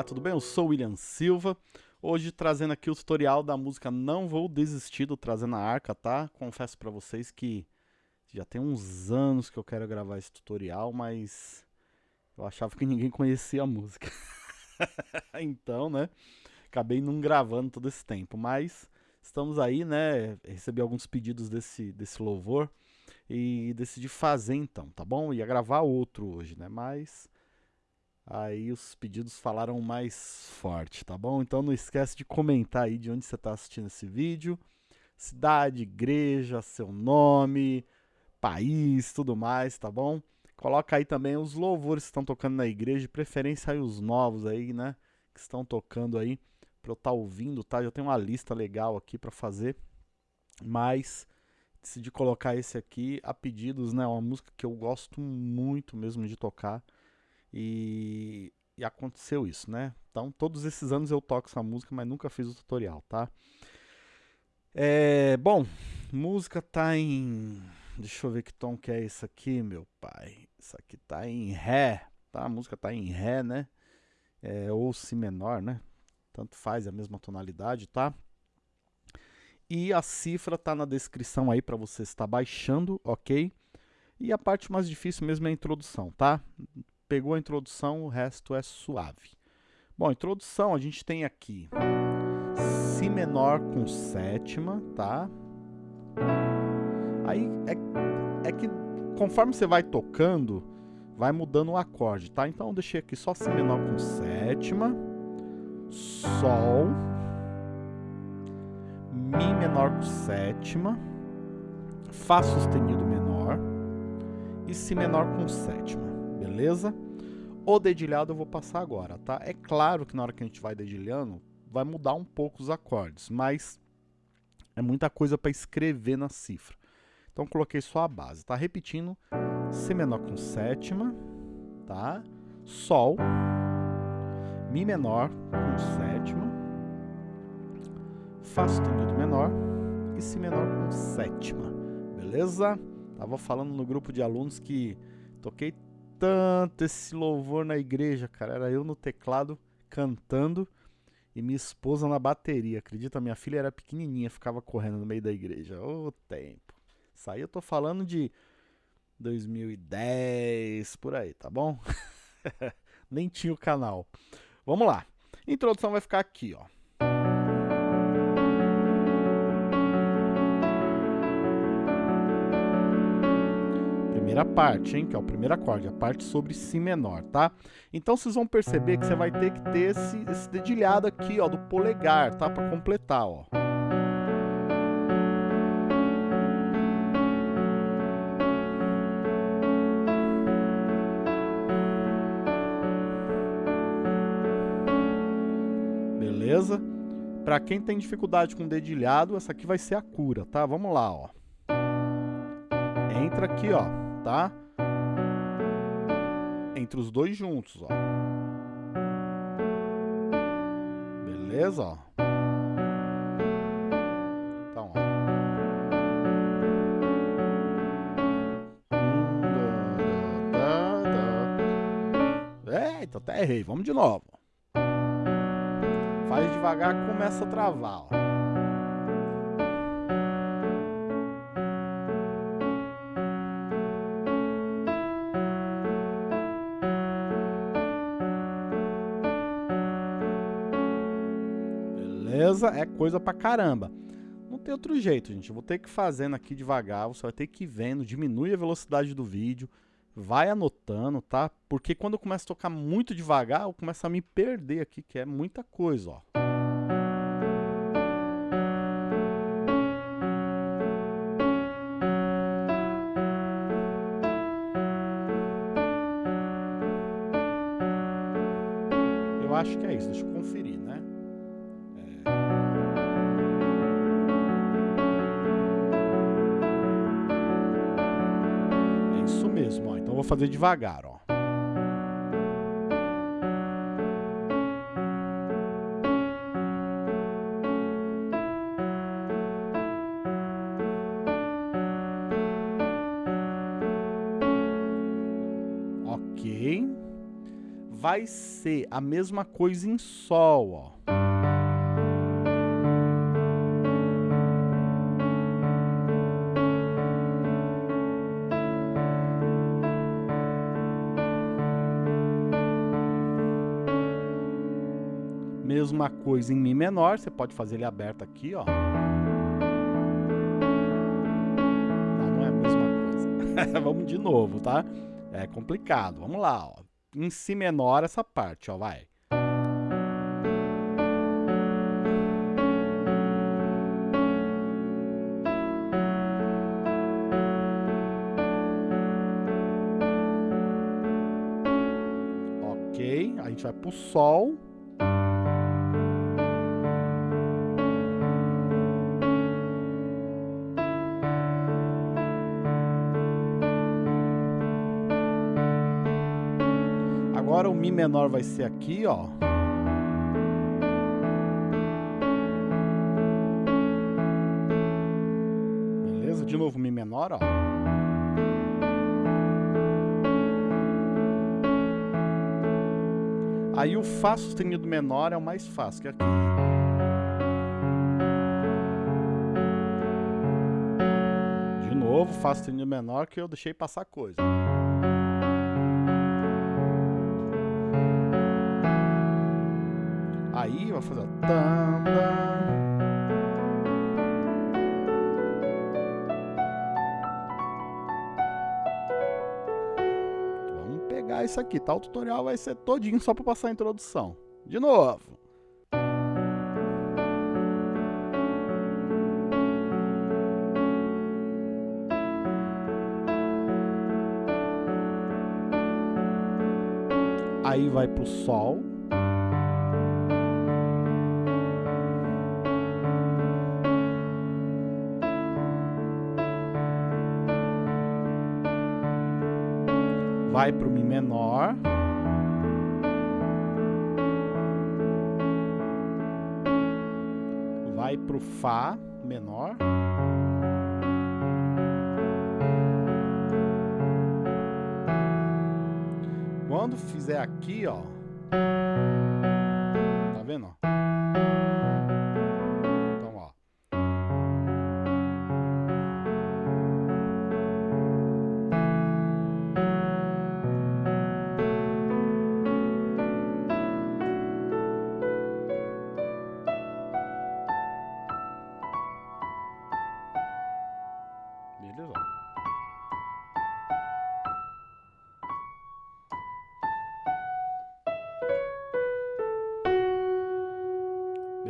Olá, tudo bem? Eu sou o William Silva. Hoje trazendo aqui o tutorial da música Não Vou Desistir do Trazendo a Arca, tá? Confesso pra vocês que já tem uns anos que eu quero gravar esse tutorial, mas eu achava que ninguém conhecia a música. então, né? Acabei não gravando todo esse tempo, mas estamos aí, né? Recebi alguns pedidos desse, desse louvor e decidi fazer então, tá bom? Ia gravar outro hoje, né? Mas Aí os pedidos falaram mais forte, tá bom? Então não esquece de comentar aí de onde você está assistindo esse vídeo. Cidade, igreja, seu nome, país, tudo mais, tá bom? Coloca aí também os louvores que estão tocando na igreja, de preferência aí os novos aí, né? Que estão tocando aí, para eu estar tá ouvindo, tá? Já tem uma lista legal aqui para fazer, mas decidi colocar esse aqui a pedidos, né? Uma música que eu gosto muito mesmo de tocar. E, e aconteceu isso, né? Então, todos esses anos eu toco essa música, mas nunca fiz o tutorial, tá? É, bom, música tá em... Deixa eu ver que tom que é esse aqui, meu pai. Isso aqui tá em Ré, tá? A música tá em Ré, né? É, ou Si menor, né? Tanto faz, é a mesma tonalidade, tá? E a cifra tá na descrição aí para você estar baixando, ok? E a parte mais difícil mesmo é a introdução, tá? Pegou a introdução, o resto é suave. Bom, introdução a gente tem aqui Si menor com sétima, tá? Aí é, é que conforme você vai tocando, vai mudando o acorde, tá? Então eu deixei aqui só Si menor com sétima, Sol, Mi menor com sétima, Fá sustenido menor e Si menor com sétima beleza? O dedilhado eu vou passar agora, tá? É claro que na hora que a gente vai dedilhando, vai mudar um pouco os acordes, mas é muita coisa para escrever na cifra. Então coloquei só a base, tá? Repetindo, Si menor com sétima, tá? Sol, Mi menor com sétima, Fá sustenido menor e Si menor com sétima, beleza? Tava falando no grupo de alunos que toquei tanto esse louvor na igreja, cara. Era eu no teclado cantando e minha esposa na bateria. Acredita? Minha filha era pequenininha, ficava correndo no meio da igreja. Ô oh, tempo. Isso aí eu tô falando de 2010, por aí, tá bom? Nem tinha o canal. Vamos lá. Introdução vai ficar aqui, ó. Primeira parte, hein? Que é o primeiro acorde, a parte sobre Si menor, tá? Então vocês vão perceber que você vai ter que ter esse, esse dedilhado aqui, ó, do polegar, tá? Para completar, ó. Beleza? Para quem tem dificuldade com dedilhado, essa aqui vai ser a cura, tá? Vamos lá, ó. Entra aqui, ó tá? Entre os dois juntos, ó. Beleza, ó. Então, ó. Eita, até errei. Vamos de novo. Faz devagar, começa a travar, ó. Beleza? É coisa pra caramba. Não tem outro jeito, gente. Eu vou ter que fazendo aqui devagar, você vai ter que ir vendo, diminui a velocidade do vídeo, vai anotando, tá? Porque quando eu começo a tocar muito devagar, eu começo a me perder aqui, que é muita coisa, ó. Fazer devagar, ó. Ok. vai ser a mesma coisa em Sol, ó. Mesma coisa em Mi menor, você pode fazer ele aberto aqui, ó. Não, não é a mesma coisa. Vamos de novo, tá? É complicado. Vamos lá, ó. Em Si menor essa parte, ó, vai. Ok, a gente vai pro Sol. Mi menor vai ser aqui, ó. Beleza? De novo Mi menor, ó. Aí o Fá sustenido menor é o mais fácil, que é aqui. De novo, Fá sustenido menor, que eu deixei passar coisa. Vai fazer Vamos pegar isso aqui, tá? O tutorial vai ser todinho só para passar a introdução. De novo. Aí vai pro Sol. Vai para o Mi menor. Vai para o Fá menor. Quando fizer aqui, ó. Tá vendo? Beleza?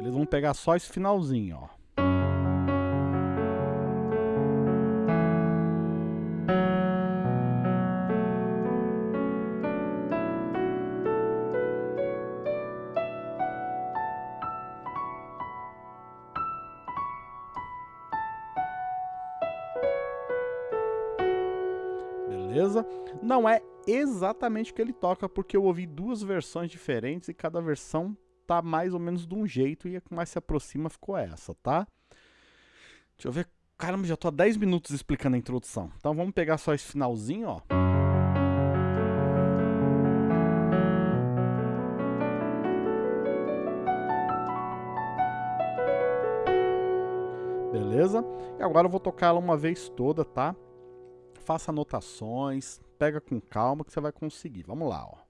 Beleza, vamos pegar só esse finalzinho, ó. beleza? Não é exatamente o que ele toca, porque eu ouvi duas versões diferentes e cada versão tá mais ou menos de um jeito e a que mais se aproxima ficou essa, tá? Deixa eu ver. Caramba, já tô há 10 minutos explicando a introdução. Então vamos pegar só esse finalzinho, ó. Beleza? E agora eu vou tocar ela uma vez toda, tá? faça anotações, pega com calma que você vai conseguir. Vamos lá, ó.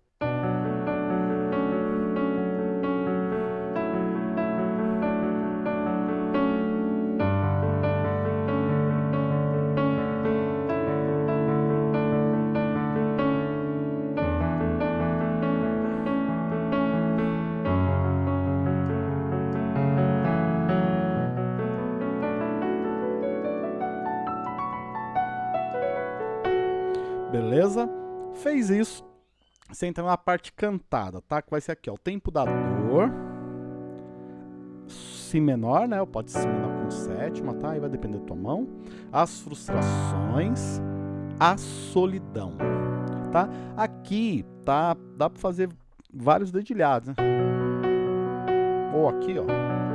Beleza? Fez isso. Você entra na parte cantada, tá? Que vai ser aqui, ó. O tempo da dor. Si menor, né? Pode ser si menor com sétima, tá? Aí vai depender da tua mão. As frustrações. A solidão, tá? Aqui, tá? Dá pra fazer vários dedilhados, né? Ou aqui, ó.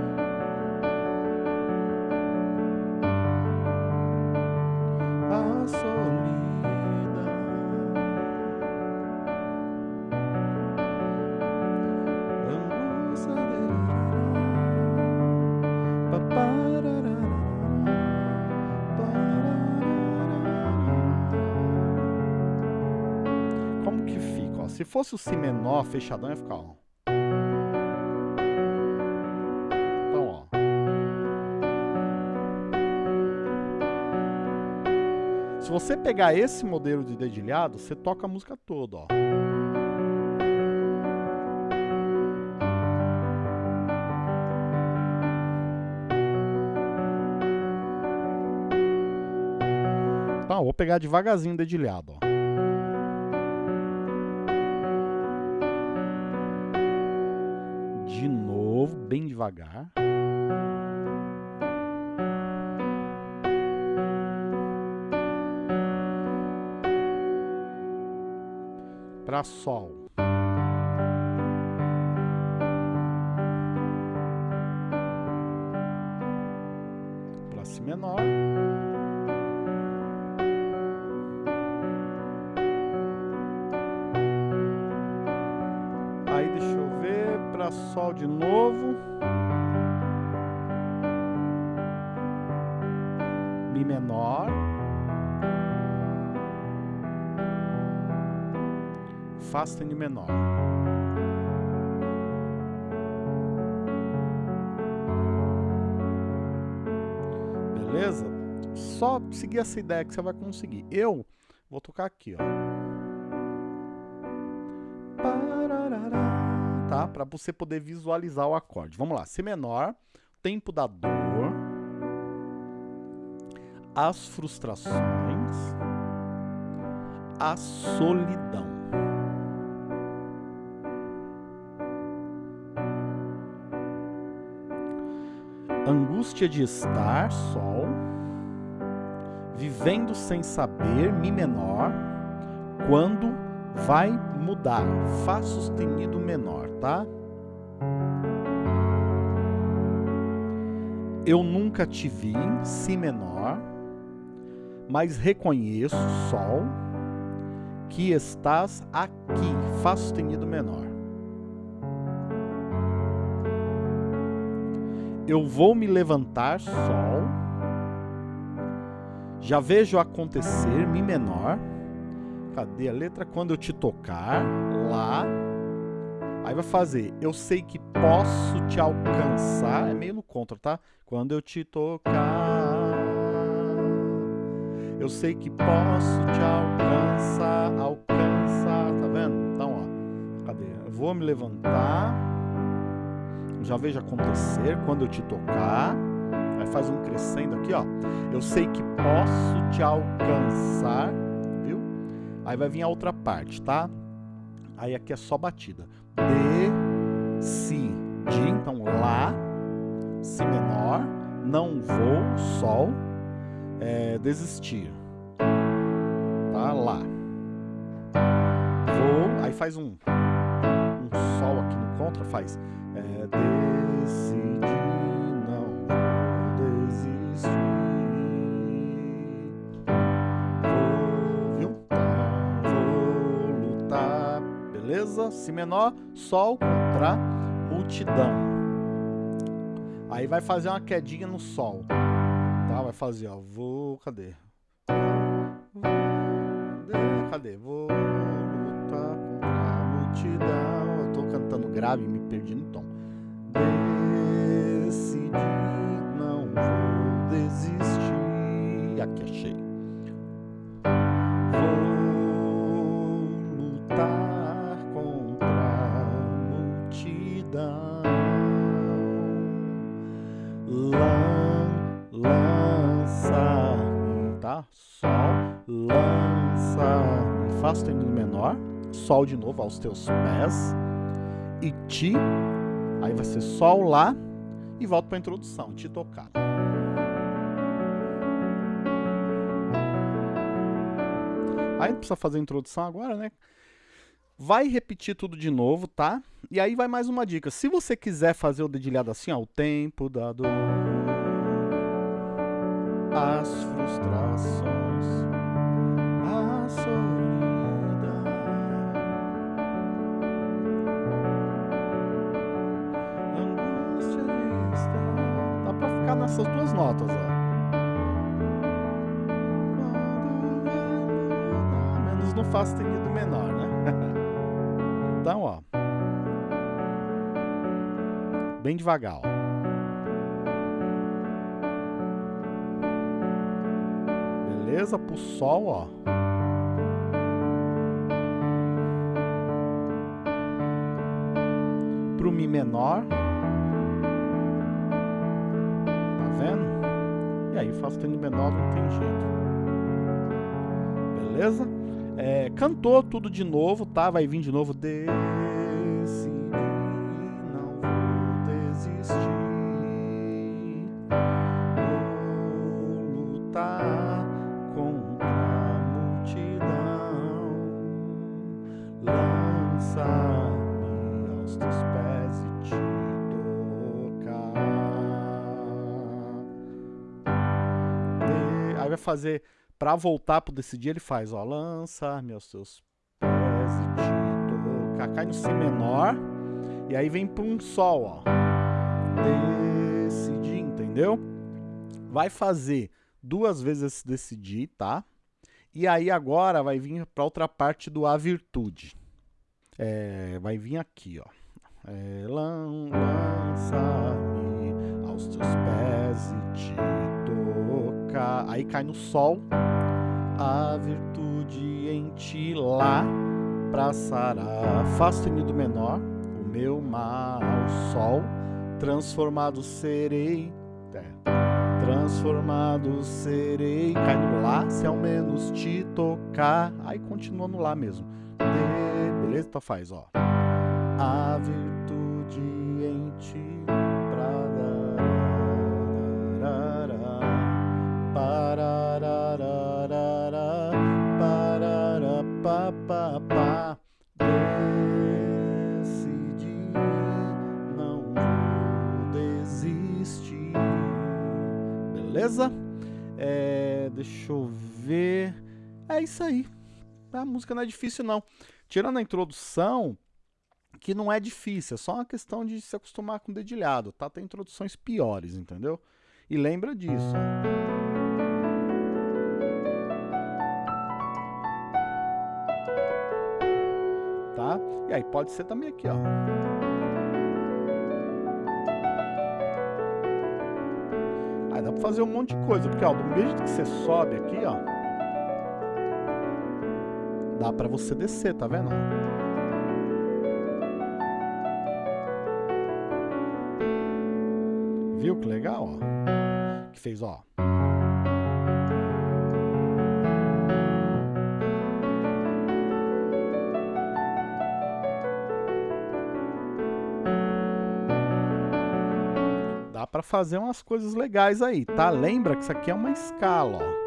Se fosse o Si menor fechadão, ia ficar, ó. Então, ó. Se você pegar esse modelo de dedilhado, você toca a música toda, ó. Então, vou pegar devagarzinho o dedilhado, ó. Bem devagar. Para sol. Para sol de novo. Mi menor. Fá sustenido menor. Beleza? Só seguir essa ideia que você vai conseguir. Eu vou tocar aqui, ó. Tá? Para você poder visualizar o acorde. Vamos lá. Si menor, tempo da dor, as frustrações, a solidão. Angústia de estar, sol, vivendo sem saber, mi menor, quando vai mudar, Fá sustenido menor, tá? Eu nunca te vi, Si menor, mas reconheço, Sol, que estás aqui, Fá sustenido menor. Eu vou me levantar, Sol, já vejo acontecer, Mi menor, Cadê a letra? Quando eu te tocar, Lá. Aí vai fazer, eu sei que posso te alcançar, é meio no contra, tá? Quando eu te tocar, eu sei que posso te alcançar, alcançar, tá vendo? Então, ó, cadê? Eu vou me levantar, já vejo acontecer, quando eu te tocar, aí faz um crescendo aqui, ó. Eu sei que posso te alcançar, Aí vai vir a outra parte, tá? Aí aqui é só batida. De, si, de, então Lá, Si menor, não vou, Sol, é, desistir. Tá? Lá. Vou, aí faz um, um Sol aqui no contra, faz beleza? Si menor, Sol contra multidão. Aí vai fazer uma quedinha no Sol. Tá? Vai fazer, ó. Vou. Cadê? Cadê? Vou lutar contra a multidão. Eu tô cantando grave me perdi no tom. Decidi, não vou desistir. Aqui achei. Fá sustenido menor, Sol de novo aos teus pés, e Ti, aí vai ser Sol lá, e volta para a introdução, Ti tocado. Aí não precisa fazer a introdução agora, né? Vai repetir tudo de novo, tá? E aí vai mais uma dica. Se você quiser fazer o dedilhado assim, ó, o tempo da dor, as frustrações, a a solidão. Angústia de estar. Dá pra ficar nessas duas notas, ó. Menos no Fá sustenido menor, né? então, ó. Bem devagar, ó. beleza? Pro sol, ó. Mi menor. Tá vendo? E aí sustenido menor não tem jeito. Beleza? É, cantou tudo de novo, tá? Vai vir de novo. Decidi, fazer Pra voltar pro decidir, ele faz, ó, lança-me aos seus pés e te. Cai no Si menor. E aí vem pra um Sol, ó. Decidir, entendeu? Vai fazer duas vezes esse decidir, tá? E aí agora vai vir pra outra parte do A virtude. É, vai vir aqui, ó. É, lan- lança-me aos teus pés e te Aí cai no Sol a virtude em ti lá pra sarar. Fá sustenido menor, o meu mal sol, transformado serei. É, transformado serei. Cai no lá, se ao menos te tocar. Aí continua no lá mesmo. De, beleza? Então faz, ó. A virtude isso aí. A música não é difícil, não. Tirando a introdução, que não é difícil, é só uma questão de se acostumar com o dedilhado, tá? Tem introduções piores, entendeu? E lembra disso. Tá? E aí pode ser também aqui, ó. Aí dá pra fazer um monte de coisa, porque ó, do mesmo que você sobe aqui, ó, dá pra você descer, tá vendo? Viu que legal, ó? Que fez, ó. Dá pra fazer umas coisas legais aí, tá? Lembra que isso aqui é uma escala, ó.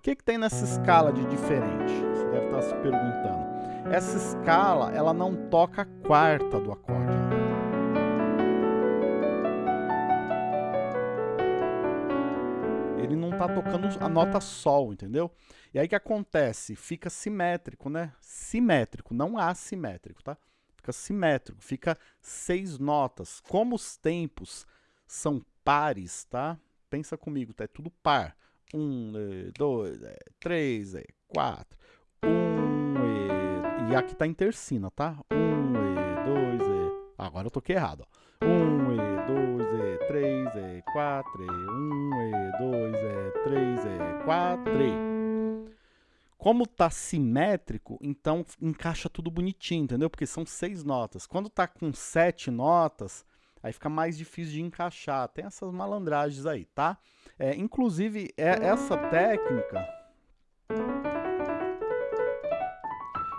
O que, que tem nessa escala de diferente? Você deve estar se perguntando. Essa escala, ela não toca a quarta do acorde. Ele não tá tocando a nota sol, entendeu? E aí o que acontece? Fica simétrico, né? Simétrico, não assimétrico, tá? Fica simétrico, fica seis notas. Como os tempos são pares, tá? Pensa comigo, tá? É tudo par. Um, eh, dois, eh, três, eh, quatro. Um, e, e aqui tá em tercina, tá? Um, e, dois, e. Agora eu toquei errado, ó. Um, e, dois, e, três, e, quatro. Um, e, dois, e, três, e, quatro. Como tá simétrico, então encaixa tudo bonitinho, entendeu? Porque são seis notas. Quando tá com sete notas, aí fica mais difícil de encaixar. Tem essas malandragens aí, tá? É, inclusive, é, essa técnica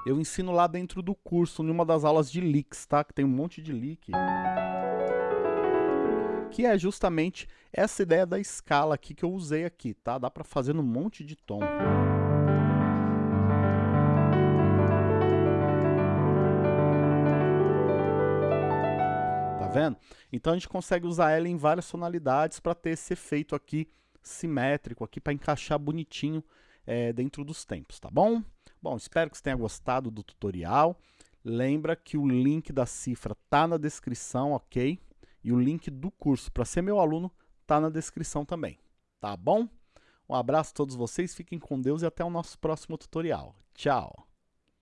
eu ensino lá dentro do curso, numa das aulas de licks, tá? Que tem um monte de lick. Que é justamente essa ideia da escala aqui que eu usei aqui, tá? Dá pra fazer num monte de tom. Vendo? Então a gente consegue usar ela em várias tonalidades para ter esse efeito aqui simétrico, aqui para encaixar bonitinho é, dentro dos tempos, tá bom? Bom, espero que você tenha gostado do tutorial. Lembra que o link da cifra tá na descrição, ok? E o link do curso para ser meu aluno tá na descrição também, tá bom? Um abraço a todos vocês, fiquem com Deus e até o nosso próximo tutorial. Tchau!